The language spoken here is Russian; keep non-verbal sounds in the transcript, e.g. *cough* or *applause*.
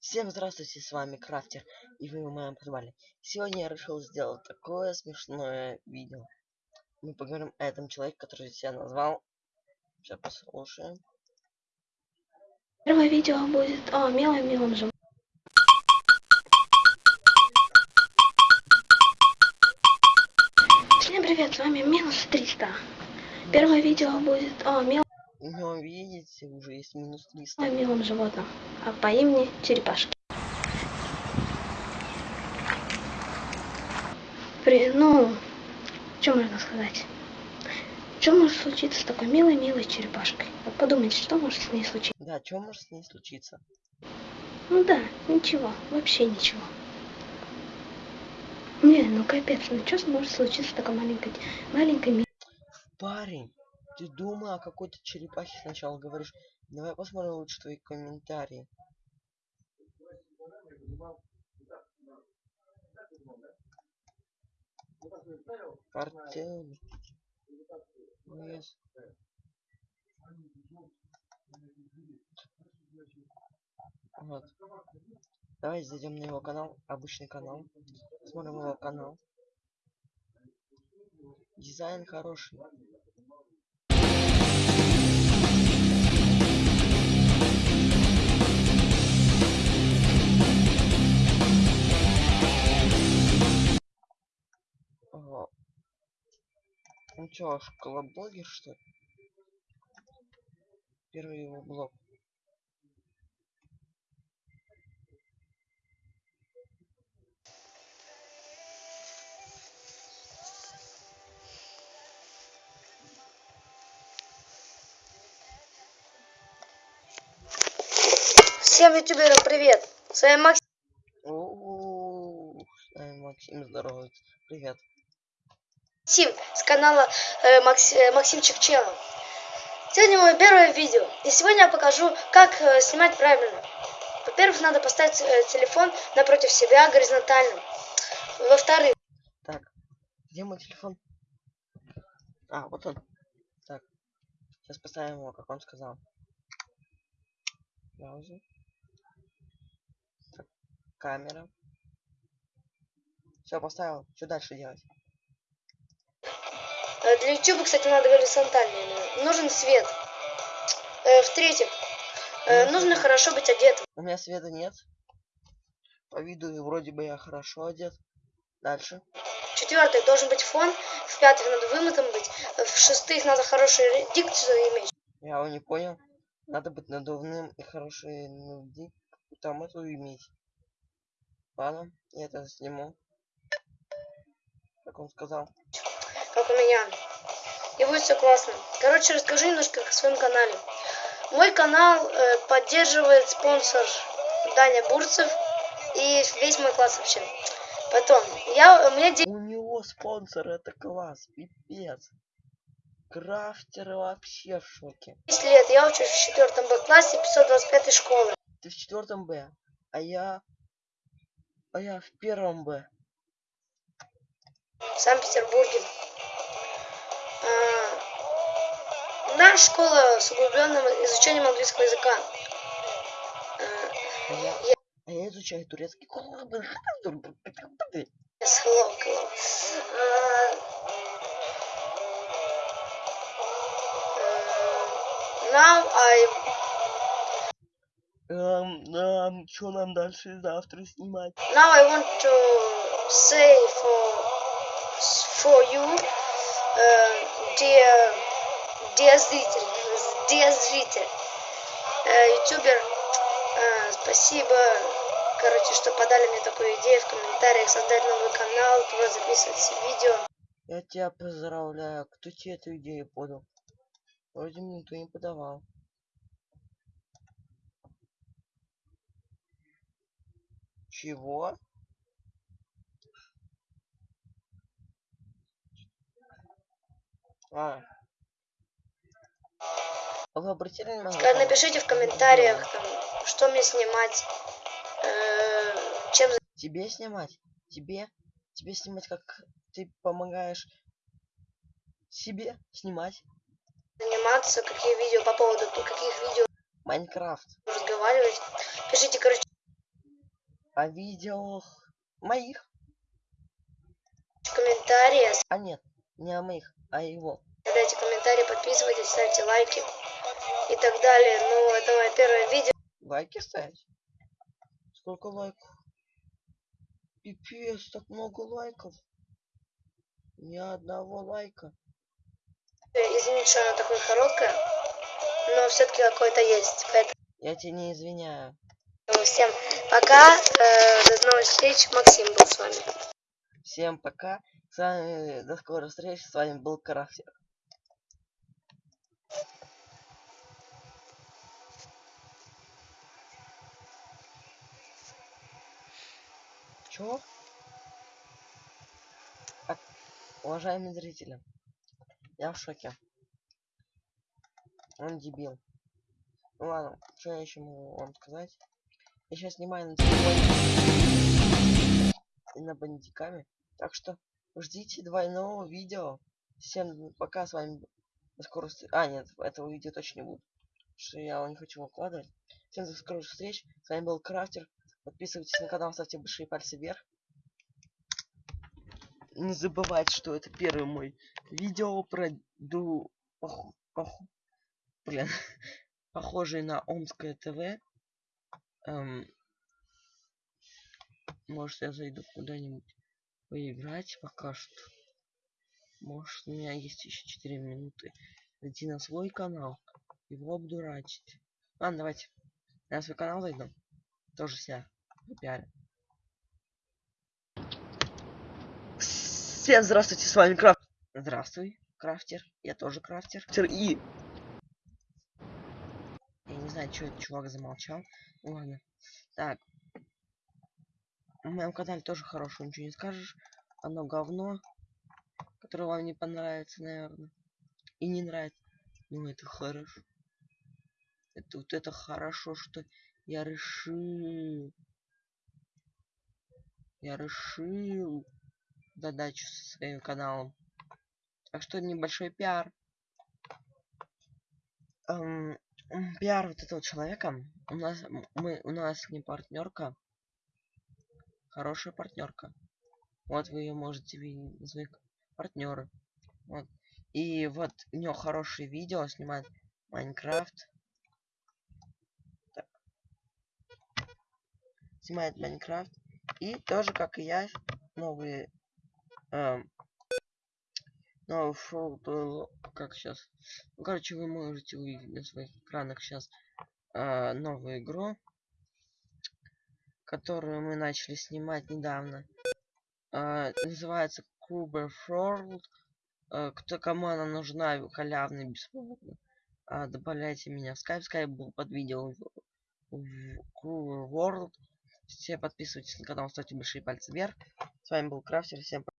Всем здравствуйте, с вами Крафтер, и вы в моем подвале. Сегодня я решил сделать такое смешное видео. Мы поговорим о этом человеке, который себя назвал. Сейчас послушаем. Первое видео будет о милом милом животном. Всем привет, с вами минус 300. Первое видео будет о милом Ну, видите, уже есть минус 300. милом животном, а по имени Черепашки. При, ну, что можно сказать? Что может случиться с такой милой-милой черепашкой? Вот подумайте, что может с ней случиться? Да, что может с ней случиться? Ну да, ничего, вообще ничего. Не, ну капец, ну что может случиться с такой маленькой, маленькой ми- Парень, ты думай о какой-то черепахе сначала говоришь. Давай посмотрим лучше твои комментарии. Артем. Yes. Вот. Давай зайдем на его канал, обычный канал. Смотрим его канал. Дизайн хороший. Он чё, школоблогер что ли? Первый его блог. Всем ютуберам привет! С вами Макс. О, с нами Максим здоровается. Привет. Максим с канала э, Макс- э, Максимчик Челлендж. Сегодня мое первое видео. И сегодня я покажу, как э, снимать правильно. Во-первых, надо поставить э, телефон напротив себя горизонтально. Во-вторых, Так, где мой телефон? А, вот он. Так, сейчас поставим его, как он сказал. Пауза. Так, камера. Все, поставил. Что дальше делать? Э, для YouTube, кстати, надо горизонтально. именно. Нужен свет. Э, В-третьих, э, нужно хорошо быть одетым. У меня света нет. По виду вроде бы я хорошо одет. Дальше. В-четвертых, должен быть фон. В-пятых, надо вымытым быть. Э, В-шестых, надо хорошую дикцию иметь. Я его не понял. Надо быть надувным и хороший ну, там эту иметь. Ладно, я это сниму. Как он сказал. Как у меня. И будет все классно. Короче, расскажу немножко о своем канале. Мой канал э, поддерживает спонсор Даня Бурцев и весь мой класс вообще. Потом, я, у меня У него спонсор, это класс, пипец. Крафтеры вообще в шоке. 10 лет, я учусь в четвертом Б классе 525 школы. Ты в четвертом Б, а я... А я в первом Б. в Санкт-Петербурге. Наша школа с углубленным изучением английского языка. А, А я, а я изучаю турецкий. Yes, hello, hello. Uh, uh, now I Эм, эм, что нам дальше завтра снимать? now I want to say for for you, uh, dear dear зритель, dear зритель, ютубер, э, спасибо, короче, что подали мне такую идею в комментариях создать новый канал, туда записывать все видео. Я тебя поздравляю. Кто тебе эту идею подал? Вроде мне никто не подавал. Чего? А. Вы обратили внимание? Ска- там Напишите в комментариях, что мне снимать, э, чем Тебе снимать? Тебе? Тебе снимать, как ты помогаешь себе снимать? заниматься, какие видео по поводу каких видео Майнкрафт. разговаривать. Пишите, короче, О видео моих. комментарии, А нет, не о моих, а его. оставляйте комментарии, подписывайтесь, ставьте лайки и так далее. Ну, это мое первое видео. Лайки ставить? Сколько лайков? Пипец, так много лайков. Ни одного лайка. Извините, что оно такое короткое, но все-таки какое-то есть. Поэтому Я тебя не извиняю. всем пока. Э, До новых встреч. Максим был с вами. Всем пока. С вами до скорой встречи. С вами был Крафтер. Чё? А, уважаемые зрители, я в шоке. Он дебил. Ну ладно, что я еще могу вам сказать? Я сейчас снимаю на телефоне и на бандиками. Так что ждите двойного видео. Всем пока, с вами до скорой. А, нет, этого видео точно не будет. Что я его не хочу выкладывать. Всем до скорых встреч. С вами был Крафтер. Подписывайтесь на канал, ставьте большие пальцы вверх. Не забывайте, что это первый мой видео про ду... пох- пох- Блин. *laughs* Похожий на Омское ТВ. Эм, Может, я зайду куда-нибудь поиграть пока что. Может, у меня есть еще 4 минуты. Зайти на свой канал. Его обдурачить. Ладно, давайте. Я на свой канал зайду. Тоже себя попиарю. Всем здравствуйте, с вами Крафт. Здравствуй, крафтер. Я тоже крафтер. И... Я не знаю, что этот чувак замолчал. Ладно. Так. На моем канале тоже хорошего ничего не скажешь. Оно говно. Которое вам не понравится, наверное. И не нравится. Ну это хорошо. Это вот это хорошо, что я решил. Я решил задачу со своим каналом. Так что небольшой пиар. Эм, пиар вот этого человека. У нас мы у нас не партнерка. Хорошая партнерка. Вот вы ее можете видеть. назвать партнеры. Вот. И вот у нее хорошие видео снимает Майнкрафт. Так. Снимает Майнкрафт. И тоже, как и я, новые эм, новый шоу, то как сейчас. Ну, короче, вы можете увидеть на своих экранах сейчас новую игру, которую мы начали снимать недавно. А, называется Cuber World. А, кто кому она нужна, халявно, бесплатно. А, добавляйте меня в Skype. Skype был под видео в, в Cuber World. Все подписывайтесь на канал, ставьте большие пальцы вверх. С вами был Крафтер. Всем пока.